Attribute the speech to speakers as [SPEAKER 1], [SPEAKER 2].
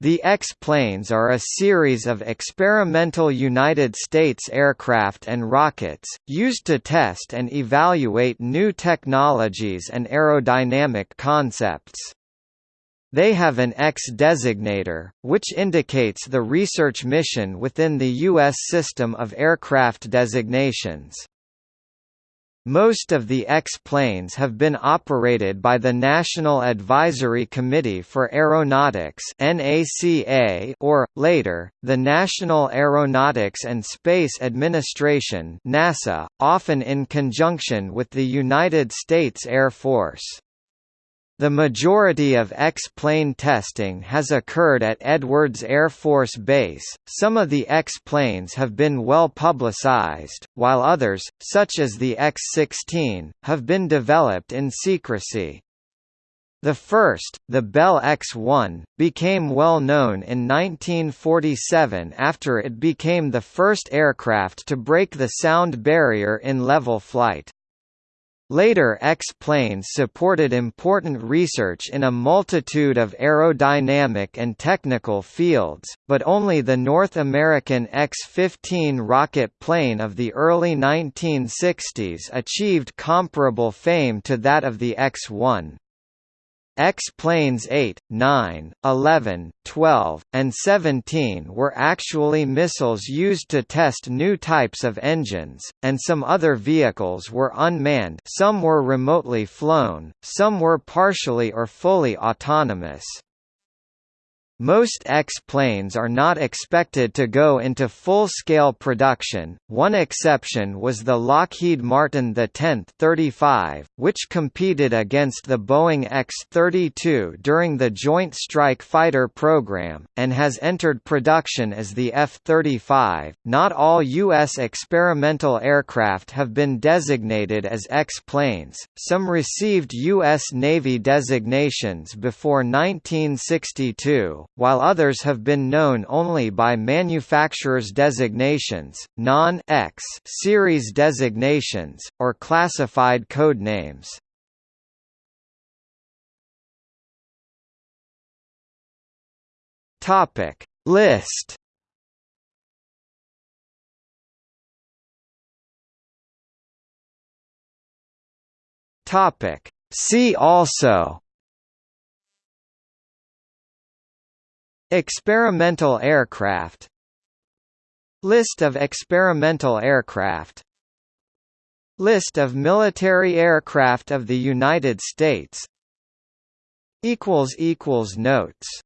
[SPEAKER 1] The X-planes are a series of experimental United States aircraft and rockets, used to test and evaluate new technologies and aerodynamic concepts. They have an X designator, which indicates the research mission within the U.S. system of aircraft designations. Most of the X-planes have been operated by the National Advisory Committee for Aeronautics or, later, the National Aeronautics and Space Administration NASA, often in conjunction with the United States Air Force. The majority of X-plane testing has occurred at Edwards Air Force Base. Some of the X-planes have been well publicized, while others, such as the X-16, have been developed in secrecy. The first, the Bell X-1, became well known in 1947 after it became the first aircraft to break the sound barrier in level flight. Later X-planes supported important research in a multitude of aerodynamic and technical fields, but only the North American X-15 rocket plane of the early 1960s achieved comparable fame to that of the X-1. X-planes 8, 9, 11, 12, and 17 were actually missiles used to test new types of engines, and some other vehicles were unmanned some were remotely flown, some were partially or fully autonomous. Most X-planes are not expected to go into full-scale production, one exception was the Lockheed Martin the 10th 35, which competed against the Boeing X-32 during the Joint Strike Fighter program, and has entered production as the F-35. Not all U.S. experimental aircraft have been designated as X-planes, some received U.S. Navy designations before 1962, while others have been known only by manufacturer's designations, non-X series designations, or classified codenames. Topic List Topic See also Experimental aircraft. List of experimental aircraft. List of military aircraft of the United States. Notes